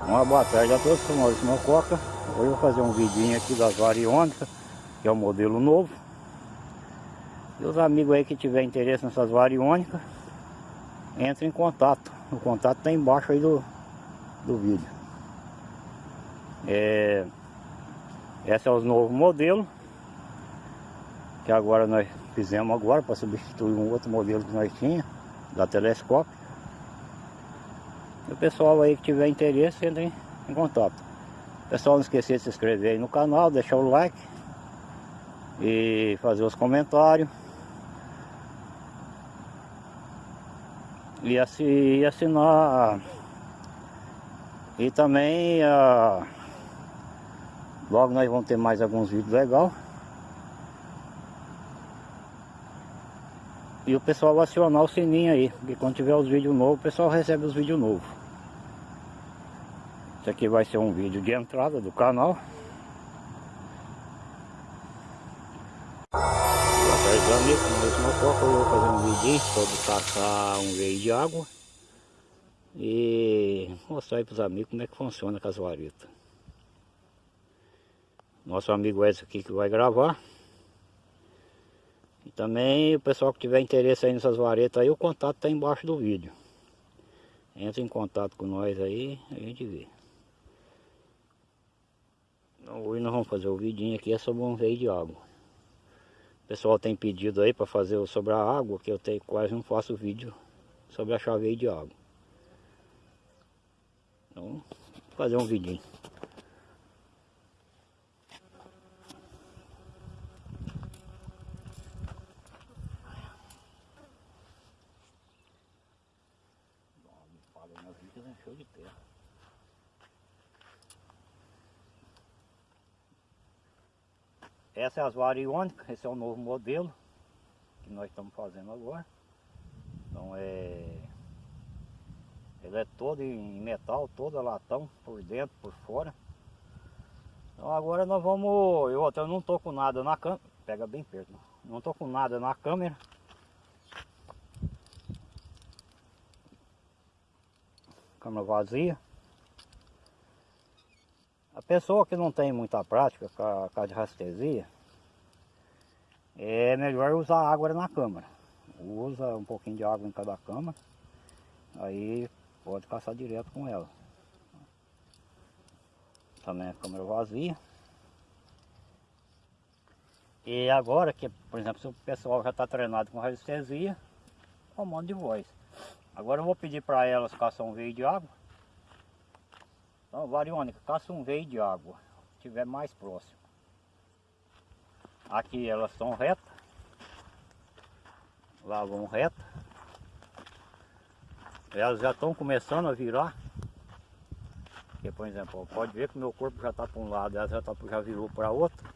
Uma boa tarde a todos, sou Maurício Mococa. Hoje eu vou fazer um vidinho aqui das variônicas, que é o modelo novo. E os amigos aí que tiver interesse nessas variônicas, entre em contato. O contato está embaixo aí do, do vídeo. É, esse é os novos modelos. Que agora nós fizemos agora para substituir um outro modelo que nós tínhamos, da telescópio. O pessoal aí que tiver interesse, entre em contato. Pessoal, não esquecer de se inscrever aí no canal, deixar o like e fazer os comentários. E, assi, assinar e também uh, logo nós vamos ter mais alguns vídeos legais. E o pessoal acionar o sininho aí, porque quando tiver os vídeos novos, o pessoal recebe os vídeos novos. Esse aqui vai ser um vídeo de entrada do canal. Boa tarde amigos, mais uma coca, eu vou fazer um vídeo sobre caçar um veio de água. E mostrar aí para os amigos como é que funciona com as varetas. Nosso amigo Edson aqui que vai gravar. E também o pessoal que tiver interesse aí nessas varetas aí, o contato está embaixo do vídeo. Entra em contato com nós aí, a gente vê. Então, hoje nós vamos fazer o vidinho aqui é sobre um veio de água. O pessoal tem pedido aí para fazer sobre a água, que eu tenho, quase não faço vídeo sobre a chave de água. Então, fazer um vidinho. Essa é as variônicas, esse é o novo modelo que nós estamos fazendo agora. Então é... Ele é todo em metal, todo latão, por dentro, por fora. Então agora nós vamos... Eu até não tô com nada na câmera. Pega bem perto. Não, não tô com nada na câmera. Câmera vazia. A pessoa que não tem muita prática com a, com a de rastresia, é melhor usar água na câmara. Usa um pouquinho de água em cada câmara, aí pode caçar direto com ela. Também a câmera vazia. E agora que, por exemplo, se o pessoal já está treinado com radiestesia, comando de voz. Agora eu vou pedir para elas caçar um veio de água então, variônica, caça um veio de água, se tiver mais próximo. Aqui elas estão retas. Lá vão reta. Elas já estão começando a virar. Por exemplo, pode ver que meu corpo já está para um lado, elas já, tá, já virou para outro.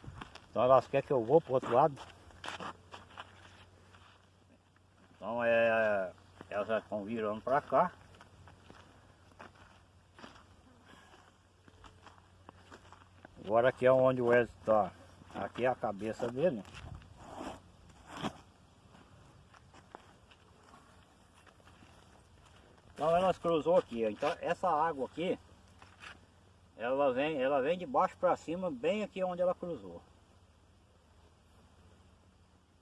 Então elas querem que eu vou para o outro lado. Então é, elas já estão virando para cá. Agora aqui é onde o Wesley está. Aqui é a cabeça dele. Então elas cruzou aqui. Então essa água aqui, ela vem, ela vem de baixo para cima, bem aqui onde ela cruzou.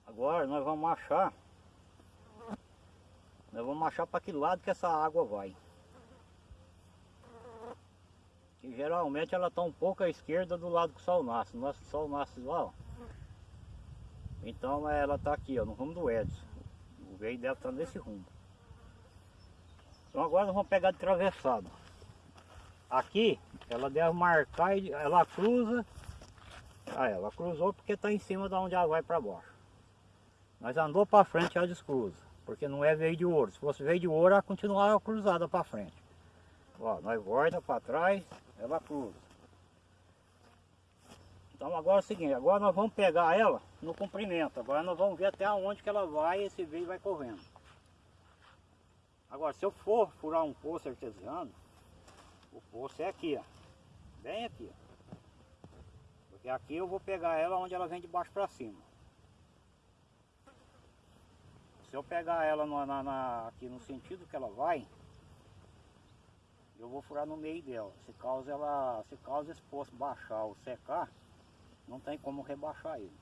Agora nós vamos achar, nós vamos achar para que lado que essa água vai que geralmente ela está um pouco à esquerda do lado que o sol nasce. Nosso sol nasce lá. Então ela está aqui, ó, no rumo do Edson. O veio dela está nesse rumo. Então agora nós vamos pegar de atravessado. Aqui ela deve marcar ela cruza. Ah, ela cruzou porque está em cima de onde ela vai para baixo. Mas andou para frente ela descruza. Porque não é veio de ouro. Se fosse veio de ouro, ela continuava cruzada para frente. Ó, nós volta para trás, ela cruza. Então agora é o seguinte, agora nós vamos pegar ela no comprimento. Agora nós vamos ver até onde que ela vai e esse veio vai correndo. Agora, se eu for furar um poço artesiano, o poço é aqui, ó. Bem aqui, ó. Porque aqui eu vou pegar ela onde ela vem de baixo para cima. Se eu pegar ela na, na, aqui no sentido que ela vai, eu vou furar no meio dela. Se causa ela, se causa esse poço baixar ou secar, não tem como rebaixar ele.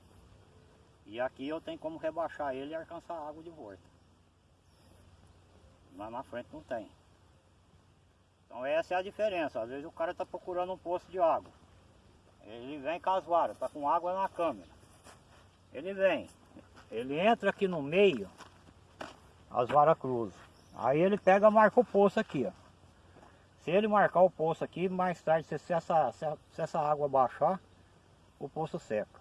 E aqui eu tenho como rebaixar ele e alcançar a água de volta. Lá na frente não tem. Então essa é a diferença. Às vezes o cara está procurando um poço de água. Ele vem com as varas, está com água na câmera. Ele vem, ele entra aqui no meio, as varas cruzam. Aí ele pega marca o poço aqui, ó. Se ele marcar o poço aqui, mais tarde, se, se essa, se, se essa água baixar, o poço seca.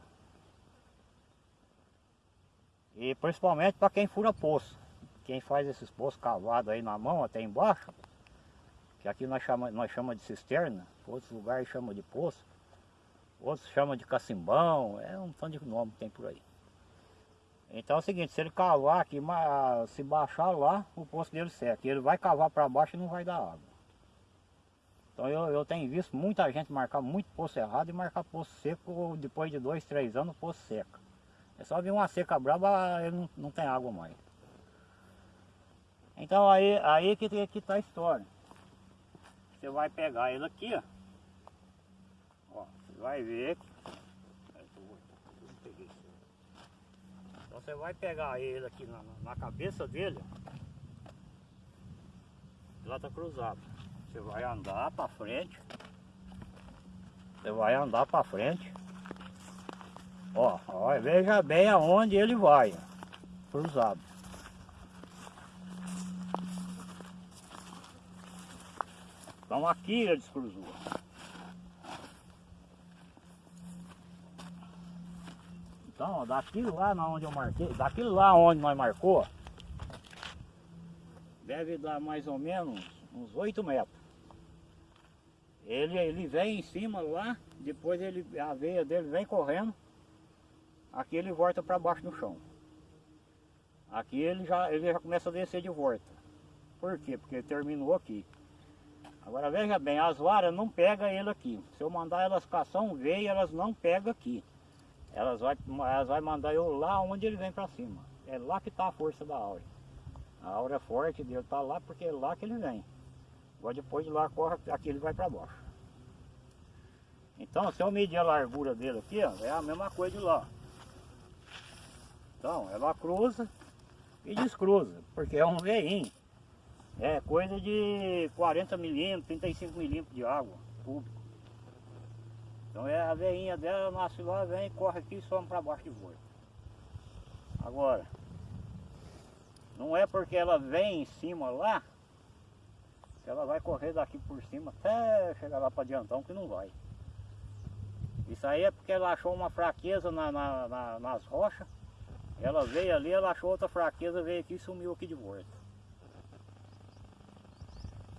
E principalmente para quem fura poço. Quem faz esses poços cavados aí na mão, até embaixo, que aqui nós chamamos nós chama de cisterna, outros lugares chamam de poço, outros chamam de cacimbão, é um tanto de nome que tem por aí. Então é o seguinte, se ele cavar aqui, se baixar lá, o poço dele seca. Ele vai cavar para baixo e não vai dar água. Então eu, eu tenho visto muita gente marcar muito poço errado e marcar poço seco depois de dois, três anos, poço seca. É só vir uma seca brava, ele não, não tem água mais. Então aí, aí que, que tá a história. Você vai pegar ele aqui, ó. ó você vai ver. Então você vai pegar ele aqui na, na cabeça dele. Lá tá cruzado. Você vai andar para frente. Você vai andar para frente. Ó, ó, veja bem aonde ele vai. Cruzado. Então aqui ele descruzou. Então, daquilo lá onde eu marquei, daquilo lá onde nós marcou, deve dar mais ou menos uns 8 metros. Ele, ele vem em cima lá, depois ele, a veia dele vem correndo, aqui ele volta para baixo no chão. Aqui ele já, ele já começa a descer de volta. Por quê? Porque ele terminou aqui. Agora veja bem, as varas não pegam ele aqui. Se eu mandar elas caçar um veio, elas não pegam aqui. Elas vai, elas vai mandar eu lá onde ele vem para cima. É lá que está a força da aura. A aura forte dele está lá porque é lá que ele vem. Agora depois de lá corre, aqui ele vai para baixo. Então se eu medir a largura dele aqui, ó, é a mesma coisa de lá. Então ela cruza e descruza, porque é um veinho. É coisa de 40 milímetros, 35 milímetros de água público. Então é a veinha dela, nasce lá, vem, corre aqui e some para baixo de volta. Agora, não é porque ela vem em cima lá, que ela vai correr daqui por cima até chegar lá para adiantão, que não vai. Isso aí é porque ela achou uma fraqueza na, na, na, nas rochas. Ela veio ali, ela achou outra fraqueza, veio aqui e sumiu aqui de volta.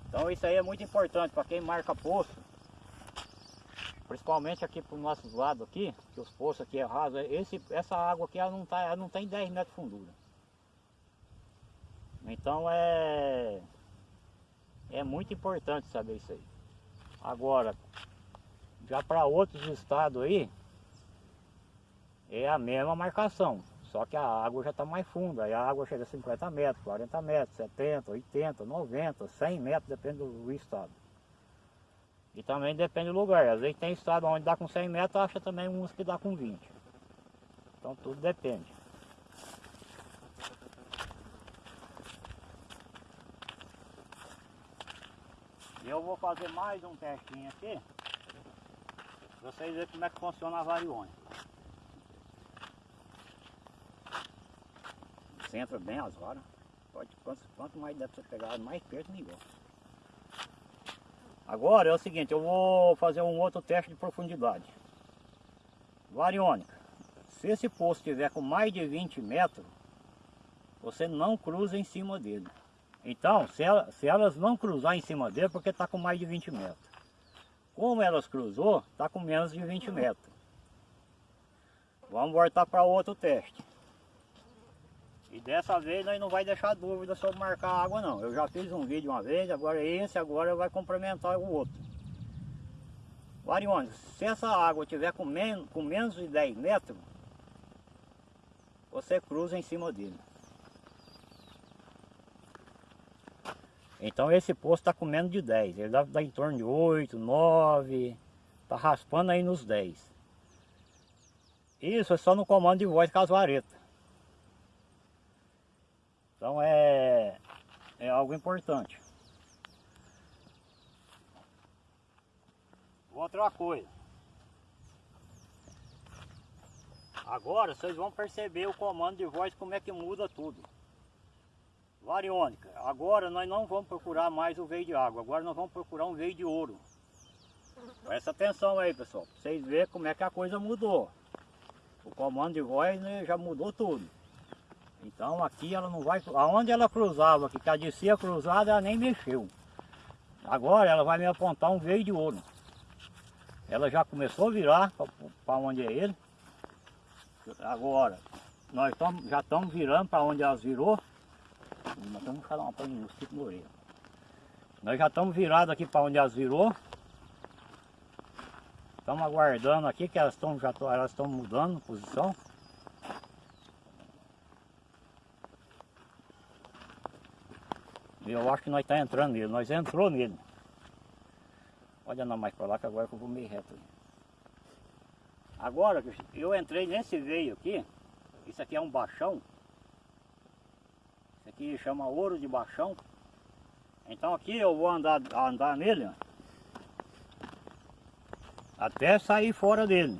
Então isso aí é muito importante para quem marca poço. Principalmente aqui para os nossos lados aqui, que os poços aqui é raso, esse, essa água aqui ela não, tá, ela não tem 10 metros de fundura. Então é, é muito importante saber isso aí. Agora, já para outros estados aí, é a mesma marcação. Só que a água já está mais funda, aí a água chega a 50 metros, 40 metros, 70, 80, 90, 100 metros, depende do estado. E também depende do lugar, às vezes tem estado onde dá com 100 metros, acha também uns que dá com 20. Então tudo depende. Eu vou fazer mais um testinho aqui, para vocês verem como é que funciona a variônica. centra bem as varas. Pode, quanto, quanto mais deve ser pegado, mais perto melhor. Agora é o seguinte, eu vou fazer um outro teste de profundidade. Variônica. Se esse poço tiver com mais de 20 metros, você não cruza em cima dele. Então, se, ela, se elas não cruzar em cima dele, porque está com mais de 20 metros. Como elas cruzou, está com menos de 20 metros. Vamos voltar para outro teste. E dessa vez nós não vai deixar dúvida sobre marcar a água não. Eu já fiz um vídeo uma vez, agora esse agora vai complementar o outro. Variônica, se essa água tiver com, men com menos de 10 metros, você cruza em cima dele. Então esse poço está com menos de 10, ele dar em torno de 8, 9, está raspando aí nos 10. Isso é só no comando de voz casuareta. Então é, é algo importante. Outra coisa. Agora vocês vão perceber o comando de voz como é que muda tudo. Variônica, agora nós não vamos procurar mais o veio de água, agora nós vamos procurar um veio de ouro. Presta atenção aí pessoal, pra vocês verem como é que a coisa mudou. O comando de voz né, já mudou tudo. Então aqui ela não vai, aonde ela cruzava, que a descia cruzada ela nem mexeu. Agora ela vai me apontar um veio de ouro. Ela já começou a virar para onde é ele. Agora, nós tamo, já estamos virando para onde elas virou. Nós estamos falando uma no orelha. Nós já estamos virados aqui para onde elas virou. Estamos aguardando aqui que elas estão já elas estão mudando posição. Eu acho que nós está entrando nele, nós entrou nele. Pode andar mais para lá que agora que eu vou meio reto. Agora eu entrei nesse veio aqui, isso aqui é um baixão. Aqui chama ouro de baixão. Então aqui eu vou andar, andar nele, ó, até sair fora dele.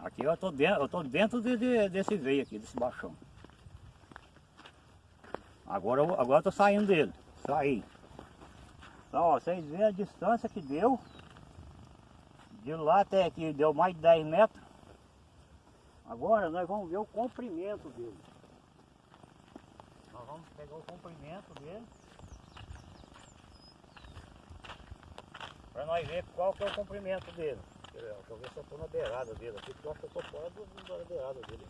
Aqui eu estou dentro, eu tô dentro de, de, desse veio aqui, desse baixão. Agora, eu, agora eu tô saindo dele. Saí. Então, ó, vocês veem a distância que deu. De lá até aqui deu mais de 10 metros. Agora nós vamos ver o comprimento dele. Nós vamos pegar o comprimento dele. Para nós ver qual que é o comprimento dele. Deixa eu ver se eu estou na beirada dele aqui, porque eu acho que eu estou fora da beirada dele.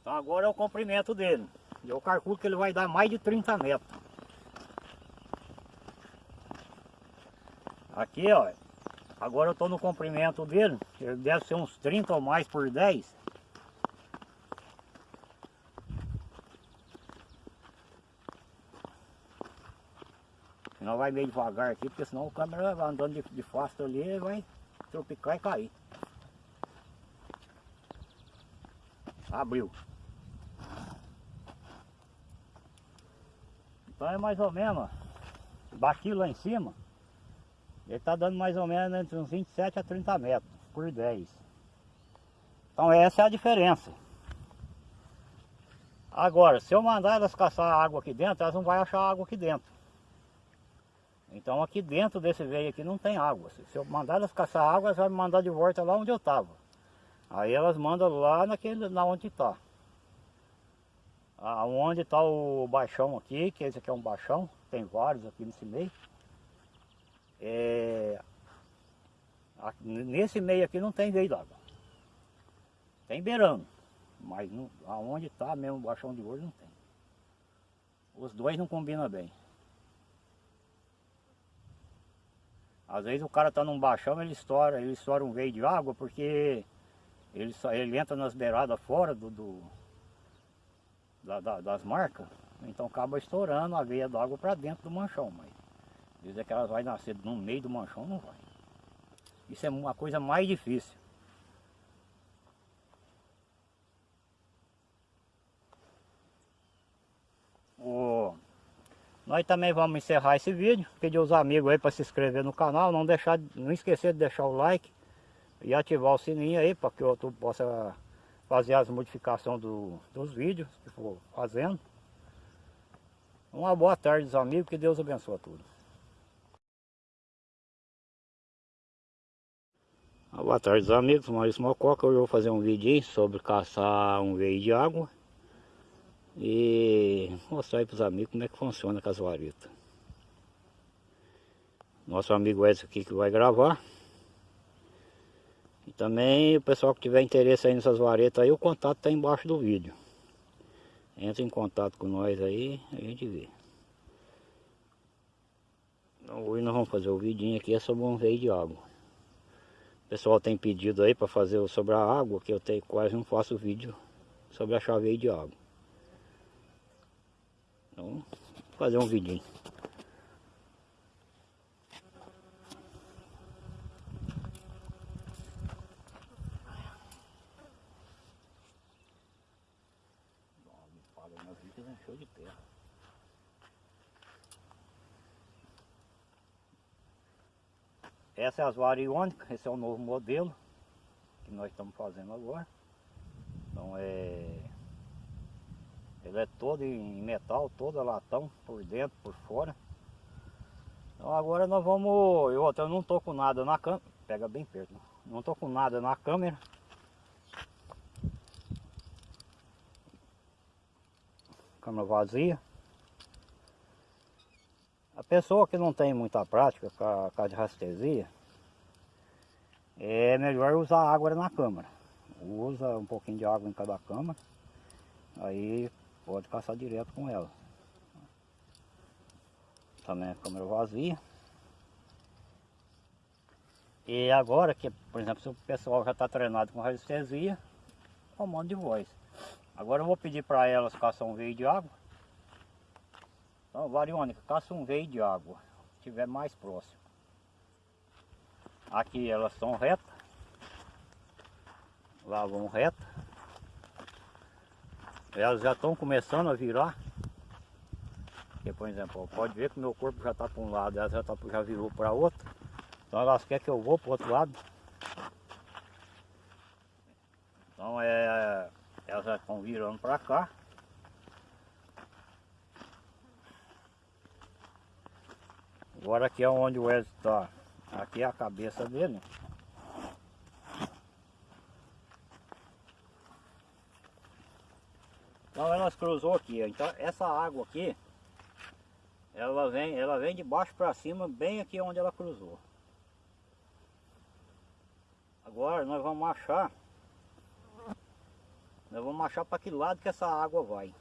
Então agora é o comprimento dele. Eu calculo que ele vai dar mais de 30 metros. Aqui, ó. Agora eu estou no comprimento dele. Ele deve ser uns 30 ou mais por 10. Senão vai meio devagar aqui, porque senão o câmera vai andando de, de fácil ali vai tropicar e cair. Abriu. Então é mais ou menos, daqui lá em cima, ele está dando mais ou menos entre uns 27 a 30 metros por 10. Então essa é a diferença. Agora, se eu mandar elas caçar água aqui dentro, elas não vão achar água aqui dentro. Então aqui dentro desse veio aqui não tem água. Se eu mandar elas caçar água, elas vão me mandar de volta lá onde eu estava. Aí elas mandam lá naquele, na onde está. Aonde está o baixão aqui, que esse aqui é um baixão, tem vários aqui nesse meio. É, nesse meio aqui não tem veio d'água. Tem beirando, mas não, aonde está mesmo o baixão de ouro não tem. Os dois não combinam bem. Às vezes o cara está num baixão, ele estoura, ele estoura um veio de água porque ele, ele entra nas beiradas fora do, do da, da, das marcas, então acaba estourando a veia d'água para dentro do manchão, mas dizer que elas vai nascer no meio do manchão, não vai. Isso é uma coisa mais difícil. O... Nós também vamos encerrar esse vídeo, pedir os amigos aí para se inscrever no canal, não deixar, não esquecer de deixar o like e ativar o sininho aí para que o YouTube possa fazer as modificações do, dos vídeos que for fazendo. Uma boa tarde, amigos, que Deus abençoe a todos. Boa tarde, amigos. Maurício Mococa. Hoje eu vou fazer um vídeo sobre caçar um veio de água. E mostrar para os amigos como é que funciona a casuarita. Nosso amigo Edson aqui que vai gravar. E também o pessoal que tiver interesse aí nessas varetas aí, o contato está embaixo do vídeo. Entra em contato com nós aí, a gente vê. Então hoje nós vamos fazer o vidinho aqui é sobre um veio de água. Pessoal tem pedido aí para fazer sobre a água, que eu tenho, quase não faço vídeo sobre a chave de água. Então, vou fazer um vidinho. Essa é a variônica, esse é o novo modelo que nós estamos fazendo agora. Então é. Ele é todo em metal, todo latão, por dentro, por fora. Então agora nós vamos. Eu até não tô com nada na câmera. Pega bem perto. Não tô com nada na câmera. Câmera vazia. A pessoa que não tem muita prática com a, com a de rastresia, é melhor usar água na câmara. Usa um pouquinho de água em cada câmara, aí pode caçar direto com ela. Também a câmera vazia. E agora que, por exemplo, se o pessoal já está treinado com radiestesia, comando de voz. Agora eu vou pedir para elas caçar um veio de água então, variônica, caça um veio de água, se tiver mais próximo. Aqui elas estão retas. Lá vão reta. Elas já estão começando a virar. Por exemplo, pode ver que meu corpo já está para um lado, ela já, tá, já virou para outro. Então elas querem que eu vou para o outro lado. Então é, elas já estão virando para cá. Agora aqui é onde o Wesley está. Aqui é a cabeça dele. Então elas cruzou aqui. Então essa água aqui, ela vem, ela vem de baixo para cima, bem aqui onde ela cruzou. Agora nós vamos achar. Nós vamos achar para que lado que essa água vai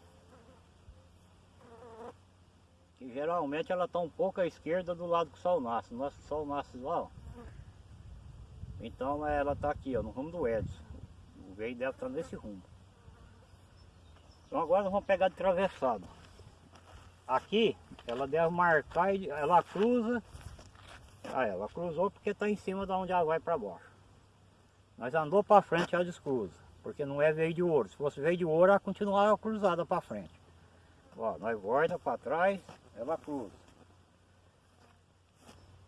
que geralmente ela está um pouco à esquerda do lado que o sol nasce. O nosso sol nasce lá, ó. Então ela está aqui, ó, no rumo do Edson. O veio deve estar tá nesse rumo. Então agora nós vamos pegar de travessado. Aqui ela deve marcar e ela cruza. Ah, ela cruzou porque está em cima de onde ela vai para baixo. Mas andou para frente ela descruza. Porque não é veio de ouro. Se fosse veio de ouro, ela continuava cruzada para frente. Ó, nós volta para trás, ela cruza.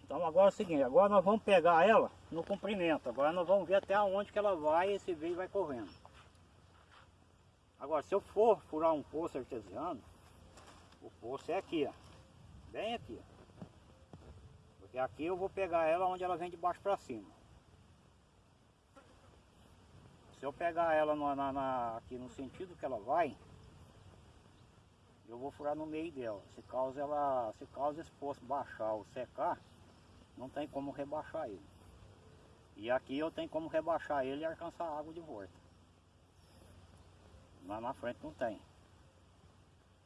Então agora é o seguinte, agora nós vamos pegar ela no comprimento. Agora nós vamos ver até onde que ela vai e esse veio vai correndo. Agora se eu for furar um poço artesiano, o poço é aqui, ó. Bem aqui. Porque aqui eu vou pegar ela onde ela vem de baixo para cima. Se eu pegar ela na, na, aqui no sentido que ela vai, eu vou furar no meio dela. Se causa ela, se causa esse poço baixar ou secar, não tem como rebaixar ele. E aqui eu tenho como rebaixar ele e alcançar a água de volta. Lá na frente não tem.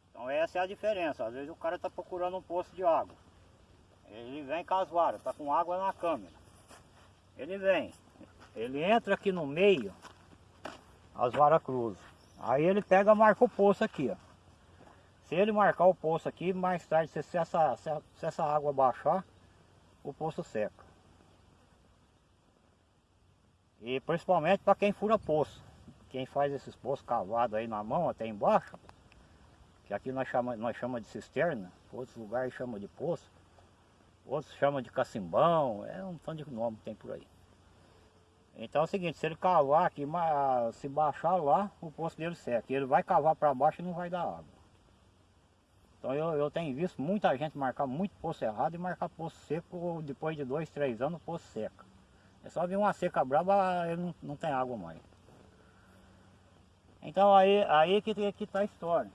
Então essa é a diferença. Às vezes o cara está procurando um poço de água. Ele vem com as está com água na câmera. Ele vem. Ele entra aqui no meio, as varas cruzam. Aí ele pega marca o poço aqui, ó. Se ele marcar o poço aqui, mais tarde, se, essa, se essa água baixar, o poço seca. E principalmente para quem fura poço. Quem faz esses poços cavados aí na mão, até embaixo, que aqui nós chamamos nós chama de cisterna, outros lugares chamam de poço, outros chamam de cacimbão, é um tanto de nome que tem por aí. Então é o seguinte, se ele cavar aqui, se baixar lá, o poço dele seca. Ele vai cavar para baixo e não vai dar água. Então eu, eu tenho visto muita gente marcar muito poço errado e marcar poço seco depois de dois, três anos, poço seca. É só vir uma seca brava, ele não, não tem água mais. Então aí, aí que, que tá a história.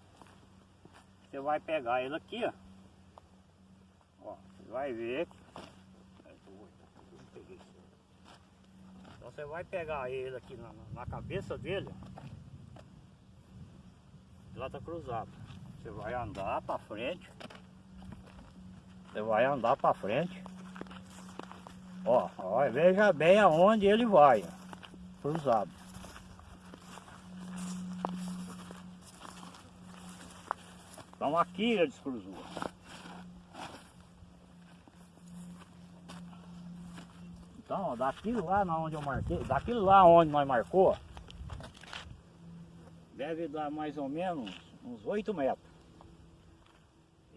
Você vai pegar ele aqui, ó. ó você vai ver. Então você vai pegar ele aqui na, na cabeça dele. Ela tá cruzado. Você vai andar para frente. Você vai andar para frente. Ó, ó, veja bem aonde ele vai, cruzado. Então aqui ele descruzou. Então, daquilo lá onde eu marquei, daquilo lá onde nós marcou, deve dar mais ou menos uns 8 metros.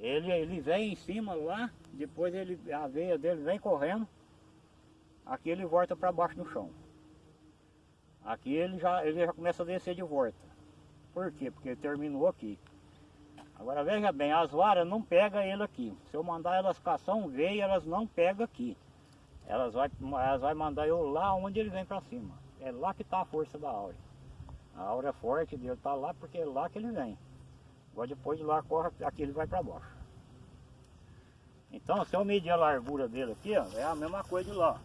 Ele, ele vem em cima lá, depois ele, a veia dele vem correndo, aqui ele volta para baixo do chão. Aqui ele já, ele já começa a descer de volta. Por quê? Porque ele terminou aqui. Agora veja bem, as varas não pegam ele aqui. Se eu mandar elas caçar um veio, elas não pegam aqui. Elas vai, elas vai mandar eu lá onde ele vem para cima. É lá que está a força da aura. A aura forte dele está lá porque é lá que ele vem. Agora depois de lá corre, aqui ele vai para baixo. Então se eu medir a largura dele aqui, ó, é a mesma coisa de lá.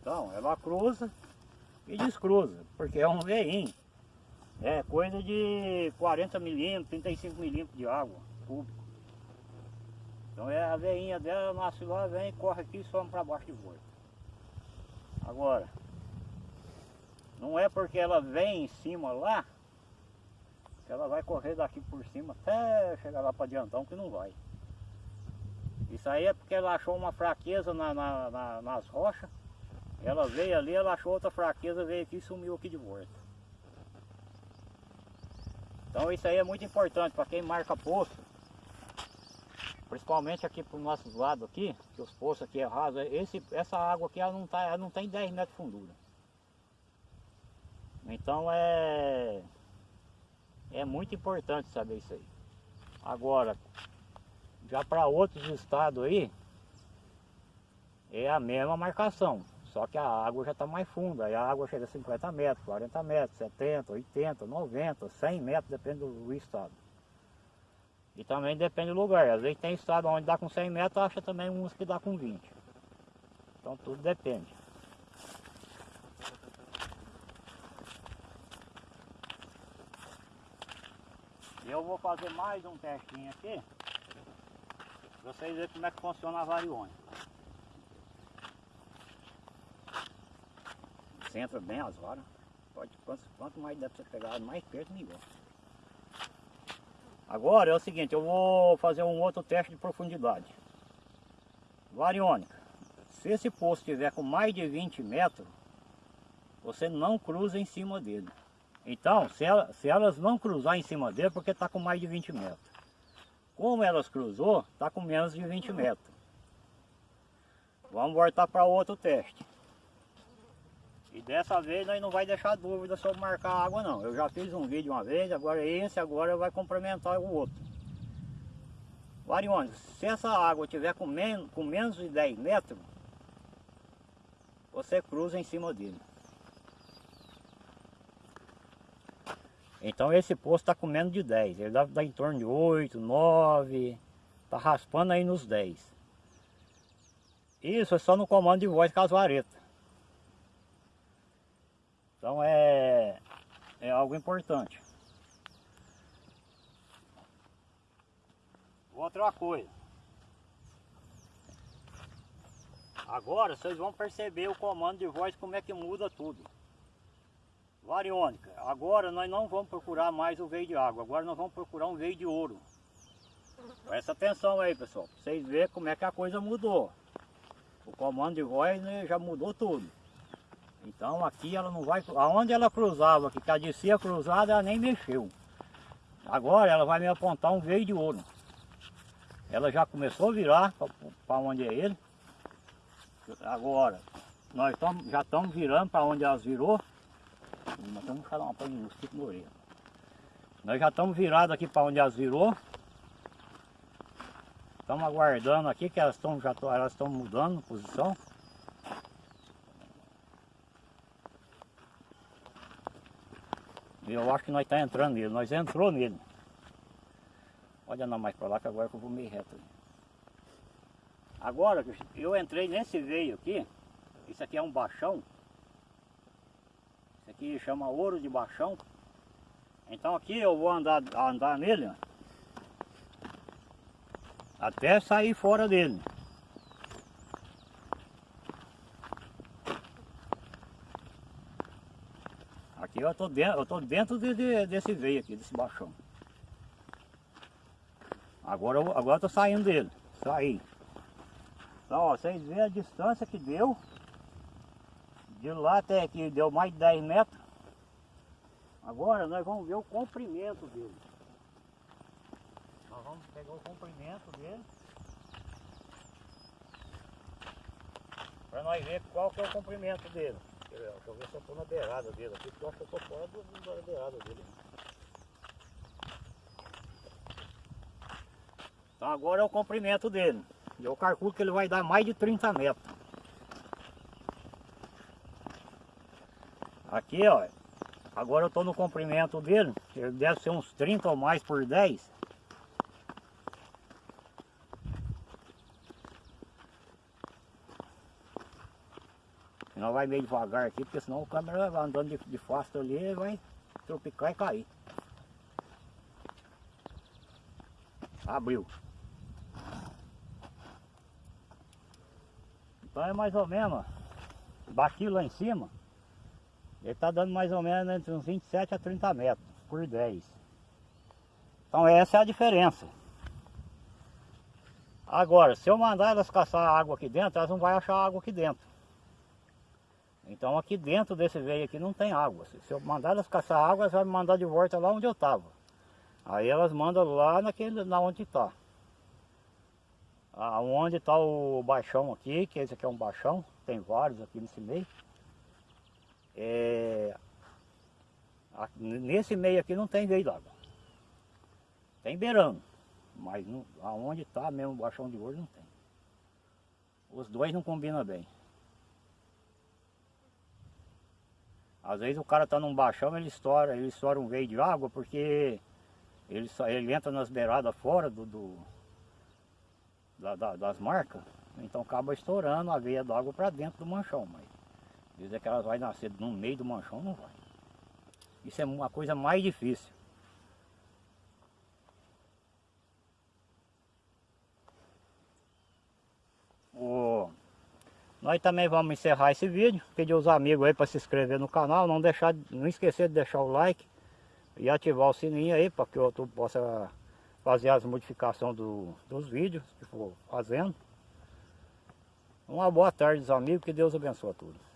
Então ela cruza e descruza, porque é um veinho. É coisa de 40 milímetros, 35 milímetros de água público. Então é a veinha dela, nasce lá, vem, corre aqui e some para baixo de volta. Agora, não é porque ela vem em cima lá, ela vai correr daqui por cima até chegar lá para Diantão, que não vai. Isso aí é porque ela achou uma fraqueza na, na, na, nas rochas. Ela veio ali, ela achou outra fraqueza, veio aqui e sumiu aqui de volta. Então isso aí é muito importante para quem marca poço. Principalmente aqui para os nossos lados aqui, que os poços aqui é raso, esse, essa água aqui ela não, tá, ela não tem 10 metros de fundura. Então é, é muito importante saber isso aí. Agora, já para outros estados aí, é a mesma marcação. Só que a água já está mais funda, aí a água chega a 50 metros, 40 metros, 70, 80, 90, 100 metros, depende do estado. E também depende do lugar, às vezes tem estado onde dá com 100 metros, acha também uns que dá com 20. Então tudo depende. Eu vou fazer mais um testinho aqui, para vocês verem como é que funciona a variônica. Centra bem as varas. Pode, quanto, quanto mais deve ser pegado, mais perto melhor. Agora é o seguinte, eu vou fazer um outro teste de profundidade. Variônica. Se esse poço tiver com mais de 20 metros, você não cruza em cima dele. Então, se, ela, se elas não cruzar em cima dele, porque está com mais de 20 metros. Como elas cruzou, está com menos de 20 metros. Vamos voltar para outro teste. E dessa vez nós não vai deixar dúvida sobre marcar a água não. Eu já fiz um vídeo uma vez, agora esse agora vai complementar o outro. Variônica, se essa água tiver com, men com menos de 10 metros, você cruza em cima dele. Então esse poço está com menos de 10, ele deve dar em torno de 8, 9, está raspando aí nos 10. Isso é só no comando de voz com as varetas. Então é, é algo importante. Outra coisa. Agora vocês vão perceber o comando de voz como é que muda tudo. Variônica, agora nós não vamos procurar mais o veio de água, agora nós vamos procurar um veio de ouro. Presta atenção aí pessoal, pra vocês verem como é que a coisa mudou. O comando de voz né, já mudou tudo. Então aqui ela não vai, aonde ela cruzava, que a descia cruzada, ela nem mexeu. Agora ela vai me apontar um veio de ouro. Ela já começou a virar para onde é ele. Agora, nós tamo, já estamos virando para onde elas virou. Nós estamos. Nós já estamos virados aqui para onde elas virou. Estamos aguardando aqui que elas estão já elas estão mudando posição. Eu acho que nós estamos tá entrando nele, nós entrou nele. Pode andar mais para lá que agora que eu vou meio reto. Agora, eu entrei nesse veio aqui, isso aqui é um baixão aqui chama ouro de baixão. Então aqui eu vou andar, andar nele, ó, até sair fora dele. Aqui eu tô dentro, eu tô dentro de, de, desse veio aqui, desse baixão. Agora eu, agora eu tô saindo dele, saí. Então ó, vocês veem a distância que deu de lá até aqui deu mais de 10 metros. Agora nós vamos ver o comprimento dele. Nós vamos pegar o comprimento dele. Para nós ver qual que é o comprimento dele. Deixa eu ver se eu estou na beirada dele aqui, porque eu acho que eu estou fora da beirada dele. Então agora é o comprimento dele. Eu calculo que ele vai dar mais de 30 metros. Aqui, ó. Agora eu estou no comprimento dele. Ele deve ser uns 30 ou mais por 10. Não vai meio devagar aqui, porque senão o câmera vai andando de, de fácil ali vai tropicar e cair. Abriu. Então é mais ou menos, daqui lá em cima, ele está dando mais ou menos entre uns 27 a 30 metros por 10. Então essa é a diferença. Agora, se eu mandar elas caçar água aqui dentro, elas não vão achar água aqui dentro. Então aqui dentro desse veio aqui não tem água. Se eu mandar elas caçar água, elas vão me mandar de volta lá onde eu estava. Aí elas mandam lá naquele, na onde está. Aonde está o baixão aqui, que esse aqui é um baixão, tem vários aqui nesse meio. É, nesse meio aqui não tem veio d'água. Tem beirando, mas não, aonde está mesmo o baixão de hoje não tem. Os dois não combinam bem. Às vezes o cara está num baixão, ele estoura, ele estoura um veio de água porque ele, ele entra nas beiradas fora do, do da, da, das marcas, então acaba estourando a veia d'água para dentro do manchão, mas dizer que elas vai nascer no meio do manchão, não vai. Isso é uma coisa mais difícil. Nós também vamos encerrar esse vídeo, pedir os amigos aí para se inscrever no canal, não deixar, não esquecer de deixar o like e ativar o sininho aí para que eu possa fazer as modificações do, dos vídeos que for fazendo. Uma boa tarde, amigos, que Deus abençoe a todos.